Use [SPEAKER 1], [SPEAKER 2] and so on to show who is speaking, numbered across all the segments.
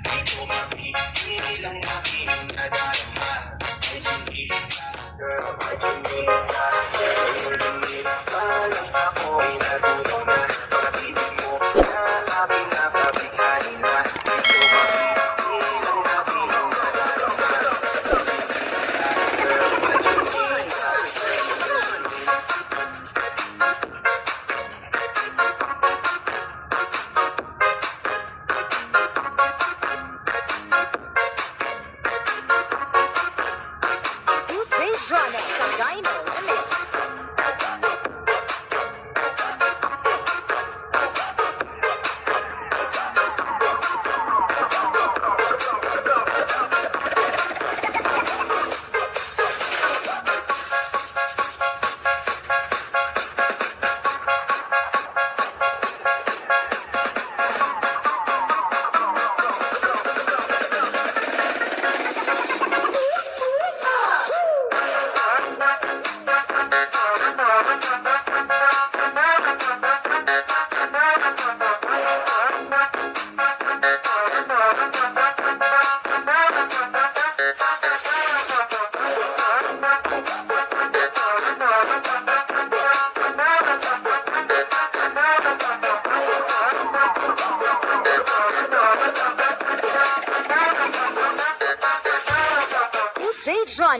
[SPEAKER 1] Di ko mapipilang aking nadarama Ay hindi ka, girl, ay hindi ka Pero hindi pa lang ako'y na Pag-ibig mo na aking
[SPEAKER 2] DJ Jonel Sagayno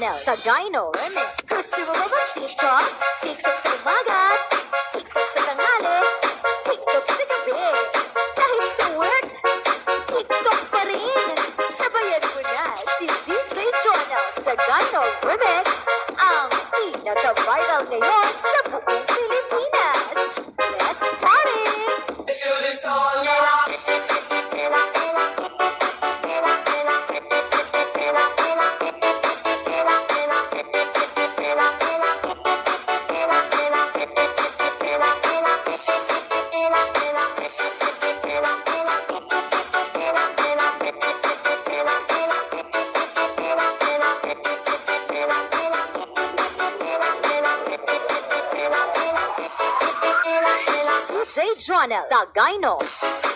[SPEAKER 2] Jonel Sagayno Remix. Gusto mo ba DJ Johnny sa Dino. DJ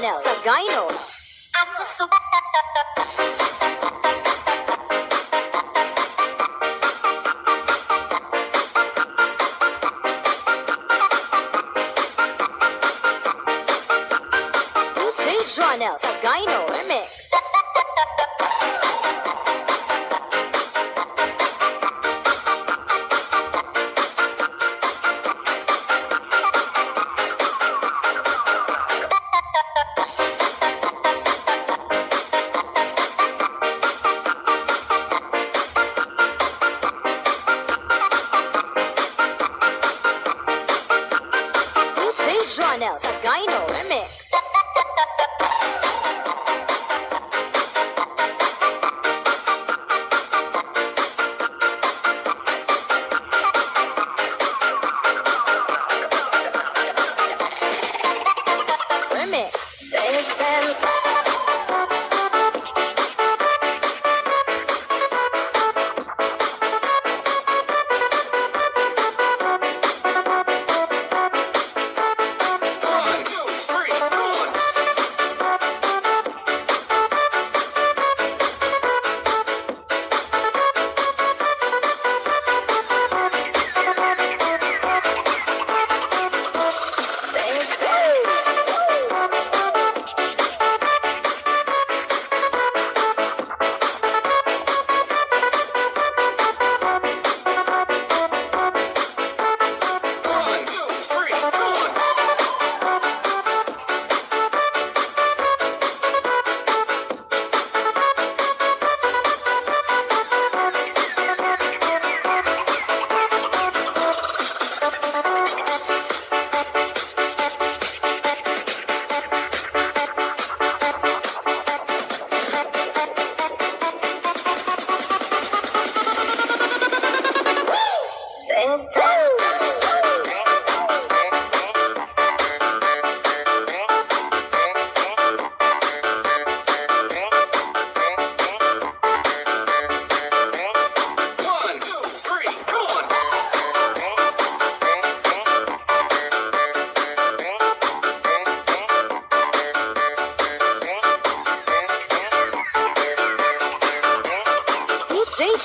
[SPEAKER 2] Johnny sa. DJ Johnny sa Remix.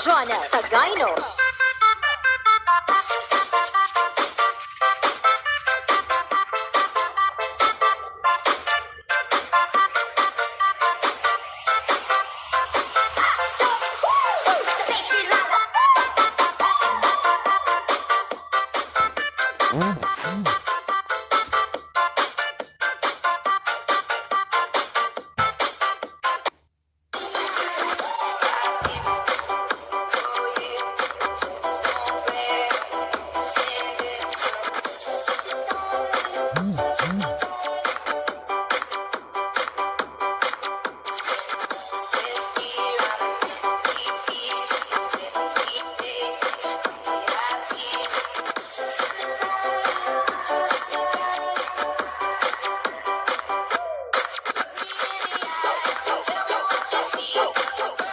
[SPEAKER 2] Jonel sa Oh,